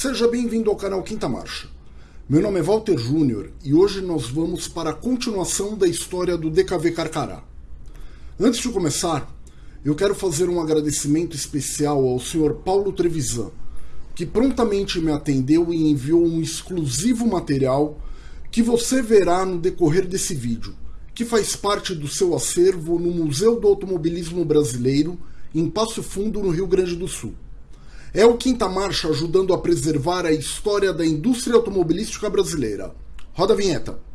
Seja bem-vindo ao canal Quinta Marcha. Meu nome é Walter Júnior e hoje nós vamos para a continuação da história do DKV Carcará. Antes de começar, eu quero fazer um agradecimento especial ao Sr. Paulo Trevisan, que prontamente me atendeu e enviou um exclusivo material que você verá no decorrer desse vídeo, que faz parte do seu acervo no Museu do Automobilismo Brasileiro, em Passo Fundo, no Rio Grande do Sul. É o Quinta Marcha ajudando a preservar a história da indústria automobilística brasileira. Roda a vinheta.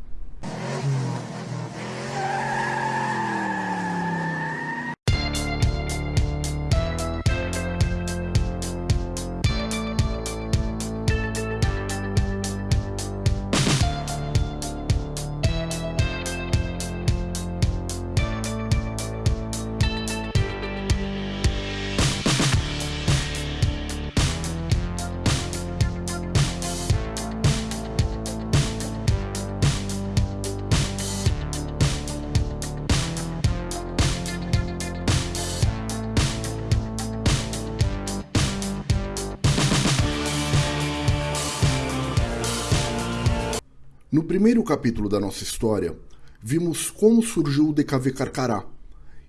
No primeiro capítulo da nossa história, vimos como surgiu o DKV Carcará,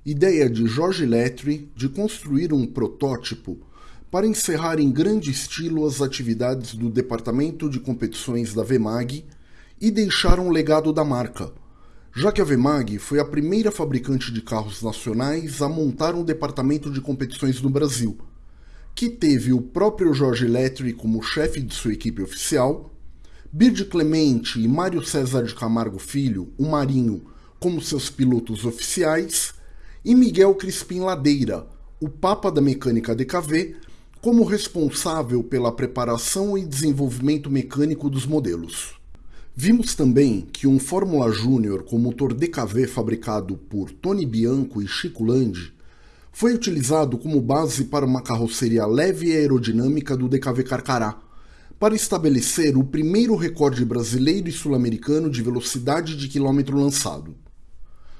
ideia de Jorge Lettre de construir um protótipo para encerrar em grande estilo as atividades do departamento de competições da VMAG e deixar um legado da marca, já que a VMAG foi a primeira fabricante de carros nacionais a montar um departamento de competições no Brasil, que teve o próprio Jorge Lettre como chefe de sua equipe oficial Bird Clemente e Mário César de Camargo Filho, o Marinho, como seus pilotos oficiais, e Miguel Crispim Ladeira, o Papa da Mecânica DKV, como responsável pela preparação e desenvolvimento mecânico dos modelos. Vimos também que um Fórmula Júnior com motor DKV fabricado por Tony Bianco e Chico Landi foi utilizado como base para uma carroceria leve e aerodinâmica do DKV Carcará, para estabelecer o primeiro recorde brasileiro e sul-americano de velocidade de quilômetro lançado.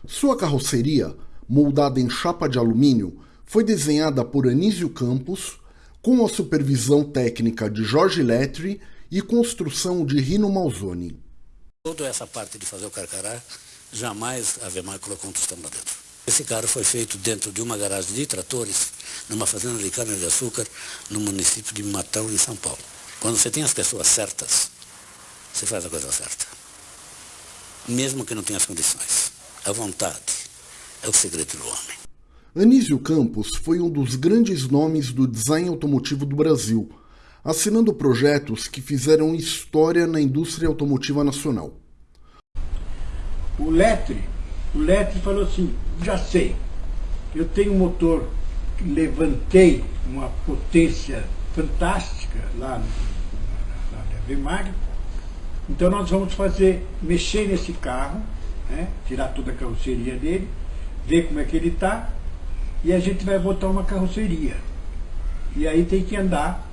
Sua carroceria, moldada em chapa de alumínio, foi desenhada por Anísio Campos, com a supervisão técnica de Jorge Letri e construção de Rino Malzoni. Toda essa parte de fazer o carcará, jamais a Vemar colocou um tostão lá dentro. Esse carro foi feito dentro de uma garagem de tratores, numa fazenda de cana-de-açúcar, no município de Matão, em São Paulo. Quando você tem as pessoas certas, você faz a coisa certa. Mesmo que não tenha as condições. A vontade é o segredo do homem. Anísio Campos foi um dos grandes nomes do design automotivo do Brasil, assinando projetos que fizeram história na indústria automotiva nacional. O Letre, o Letre falou assim, já sei, eu tenho um motor que levantei uma potência fantástica lá na, na VMAG. Então nós vamos fazer, mexer nesse carro, né, tirar toda a carroceria dele, ver como é que ele está, e a gente vai botar uma carroceria. E aí tem que andar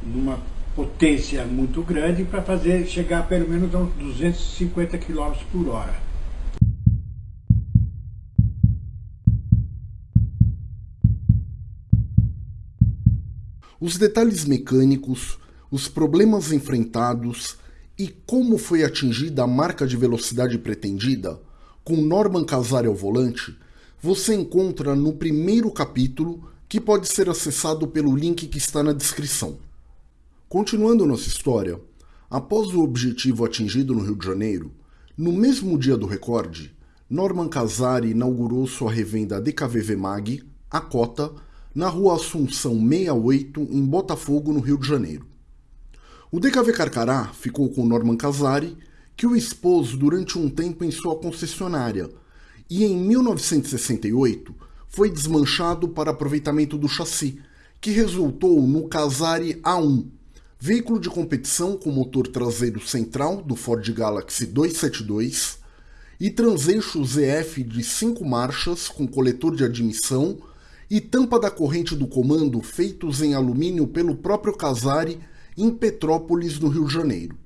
numa potência muito grande para fazer chegar pelo menos a uns 250 km por hora. Os detalhes mecânicos, os problemas enfrentados e como foi atingida a marca de velocidade pretendida, com Norman Casari ao volante, você encontra no primeiro capítulo que pode ser acessado pelo link que está na descrição. Continuando nossa história, após o objetivo atingido no Rio de Janeiro, no mesmo dia do recorde, Norman Casari inaugurou sua revenda DKVV Mag, a cota, na rua Assunção 68, em Botafogo, no Rio de Janeiro. O DKV Carcará ficou com Norman Casari, que o expôs durante um tempo em sua concessionária, e em 1968 foi desmanchado para aproveitamento do chassi, que resultou no Casari A1, veículo de competição com motor traseiro central do Ford Galaxy 272 e transeixo ZF de 5 marchas com coletor de admissão e tampa da corrente do comando feitos em alumínio pelo próprio Casari em Petrópolis, no Rio de Janeiro.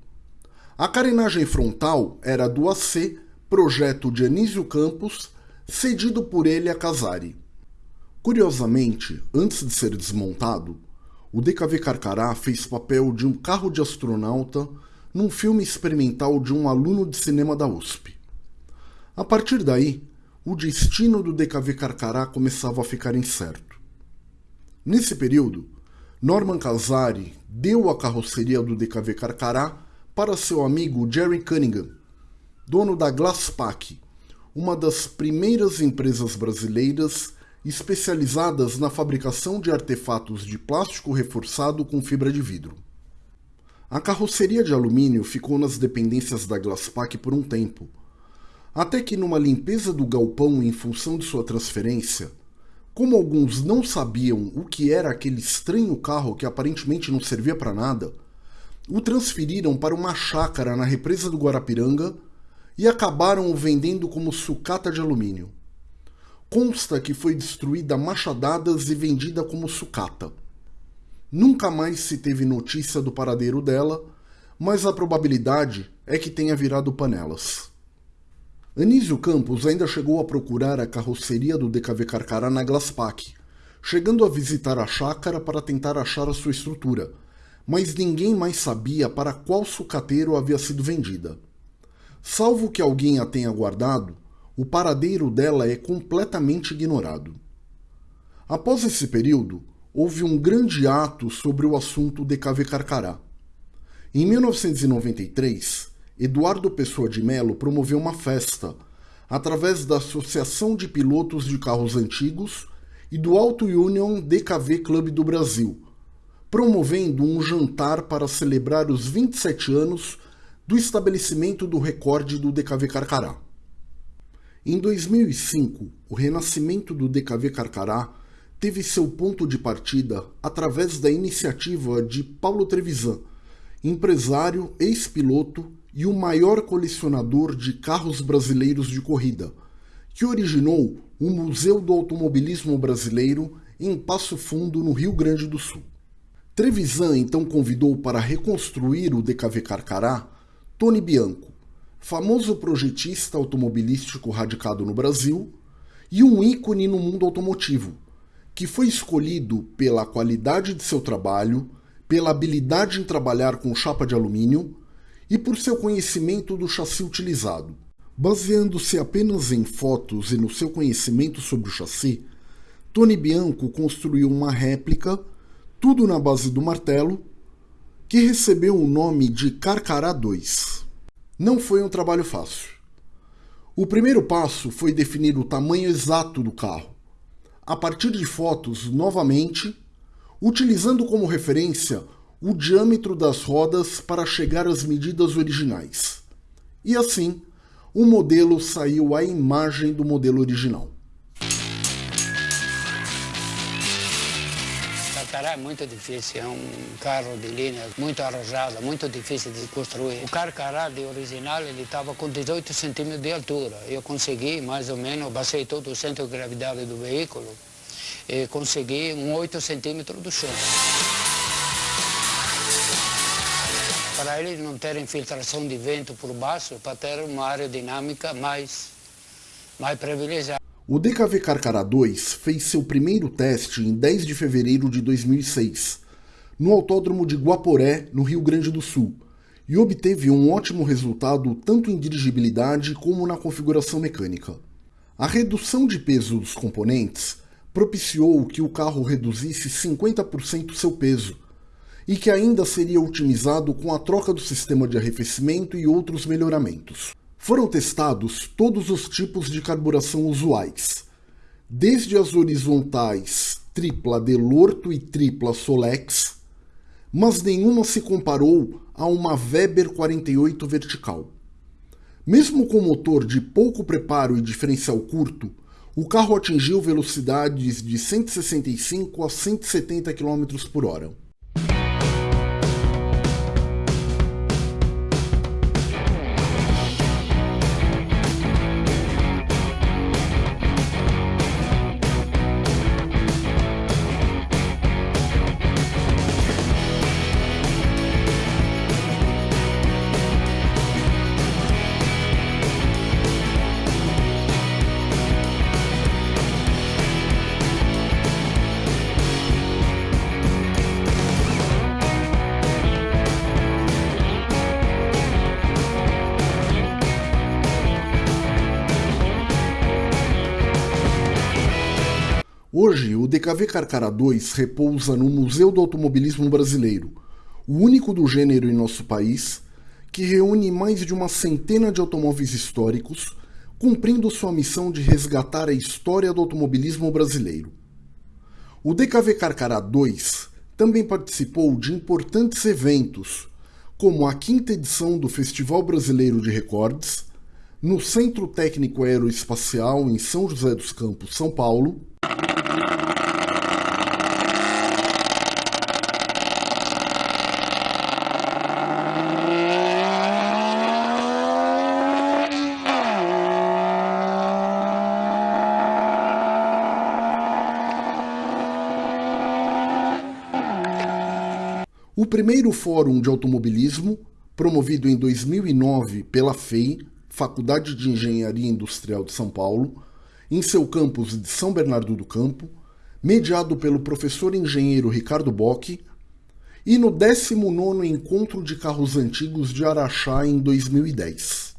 A carenagem frontal era do AC, projeto de Anísio Campos, cedido por ele a Casari. Curiosamente, antes de ser desmontado, o DKV Carcará fez papel de um carro de astronauta num filme experimental de um aluno de cinema da USP. A partir daí, o destino do DKV Carcará começava a ficar incerto. Nesse período, Norman Casari deu a carroceria do DKV Carcará para seu amigo Jerry Cunningham, dono da Glasspack, uma das primeiras empresas brasileiras especializadas na fabricação de artefatos de plástico reforçado com fibra de vidro. A carroceria de alumínio ficou nas dependências da Glasspack por um tempo, até que numa limpeza do galpão em função de sua transferência, como alguns não sabiam o que era aquele estranho carro que aparentemente não servia para nada, o transferiram para uma chácara na represa do Guarapiranga e acabaram o vendendo como sucata de alumínio. Consta que foi destruída machadadas e vendida como sucata. Nunca mais se teve notícia do paradeiro dela, mas a probabilidade é que tenha virado panelas. Anísio Campos ainda chegou a procurar a carroceria do DKV Carcará na Glasspack, chegando a visitar a chácara para tentar achar a sua estrutura, mas ninguém mais sabia para qual sucateiro havia sido vendida. Salvo que alguém a tenha guardado, o paradeiro dela é completamente ignorado. Após esse período, houve um grande ato sobre o assunto DKV Carcará. Em 1993, Eduardo Pessoa de Melo promoveu uma festa, através da Associação de Pilotos de Carros Antigos e do Auto Union DKV Clube do Brasil, promovendo um jantar para celebrar os 27 anos do estabelecimento do recorde do DKV Carcará. Em 2005, o renascimento do DKV Carcará teve seu ponto de partida através da iniciativa de Paulo Trevisan, empresário, ex-piloto e o maior colecionador de carros brasileiros de corrida, que originou o Museu do Automobilismo Brasileiro em Passo Fundo, no Rio Grande do Sul. Trevisan então convidou para reconstruir o DKV Carcará Tony Bianco, famoso projetista automobilístico radicado no Brasil e um ícone no mundo automotivo, que foi escolhido pela qualidade de seu trabalho, pela habilidade em trabalhar com chapa de alumínio e por seu conhecimento do chassi utilizado. Baseando-se apenas em fotos e no seu conhecimento sobre o chassi, Tony Bianco construiu uma réplica, tudo na base do martelo, que recebeu o nome de Carcará 2. Não foi um trabalho fácil. O primeiro passo foi definir o tamanho exato do carro, a partir de fotos novamente, utilizando como referência o diâmetro das rodas para chegar às medidas originais. E assim, o modelo saiu à imagem do modelo original. Carcará é muito difícil, é um carro de linha muito arrojado, muito difícil de construir. O Carcará de original ele estava com 18 centímetros de altura. Eu consegui mais ou menos, basei todo o centro de gravidade do veículo e consegui um 8 centímetros do chão. Para eles não terem infiltração de vento por baixo, para ter uma aerodinâmica mais, mais privilegiada. O DKV Carcará 2 fez seu primeiro teste em 10 de fevereiro de 2006, no Autódromo de Guaporé, no Rio Grande do Sul, e obteve um ótimo resultado tanto em dirigibilidade como na configuração mecânica. A redução de peso dos componentes propiciou que o carro reduzisse 50% seu peso, e que ainda seria otimizado com a troca do sistema de arrefecimento e outros melhoramentos. Foram testados todos os tipos de carburação usuais, desde as horizontais tripla Delorto e tripla Solex, mas nenhuma se comparou a uma Weber 48 vertical. Mesmo com motor de pouco preparo e diferencial curto, o carro atingiu velocidades de 165 a 170 km por hora. Hoje, o DKV Carcara 2 repousa no Museu do Automobilismo Brasileiro, o único do gênero em nosso país, que reúne mais de uma centena de automóveis históricos, cumprindo sua missão de resgatar a história do automobilismo brasileiro. O DKV Carcará 2 também participou de importantes eventos, como a quinta edição do Festival Brasileiro de Recordes, no Centro Técnico Aeroespacial em São José dos Campos, São Paulo, O primeiro Fórum de Automobilismo, promovido em 2009 pela FEI, Faculdade de Engenharia Industrial de São Paulo, em seu campus de São Bernardo do Campo, mediado pelo professor engenheiro Ricardo Bock, e no 19º Encontro de Carros Antigos de Araxá em 2010.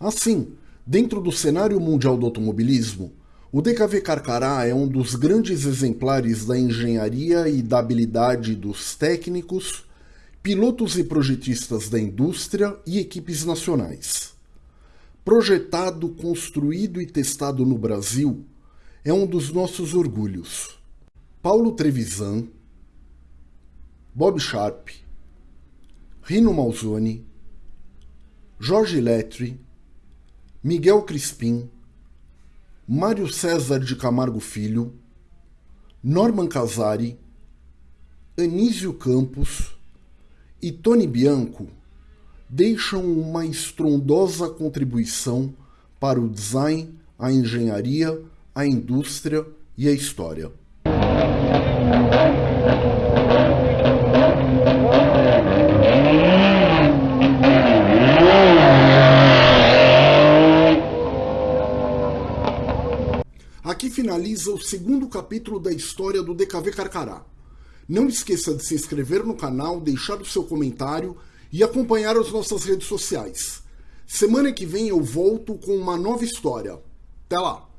Assim, dentro do cenário mundial do automobilismo, o DKV Carcará é um dos grandes exemplares da engenharia e da habilidade dos técnicos, pilotos e projetistas da indústria e equipes nacionais. Projetado, construído e testado no Brasil, é um dos nossos orgulhos. Paulo Trevisan, Bob Sharp, Rino Malzoni, Jorge Letri, Miguel Crispim, Mário César de Camargo Filho, Norman Casari, Anísio Campos e Tony Bianco deixam uma estrondosa contribuição para o design, a engenharia, a indústria e a história. Aqui finaliza o segundo capítulo da história do DKV Carcará. Não esqueça de se inscrever no canal, deixar o seu comentário e acompanhar as nossas redes sociais. Semana que vem eu volto com uma nova história. Até lá!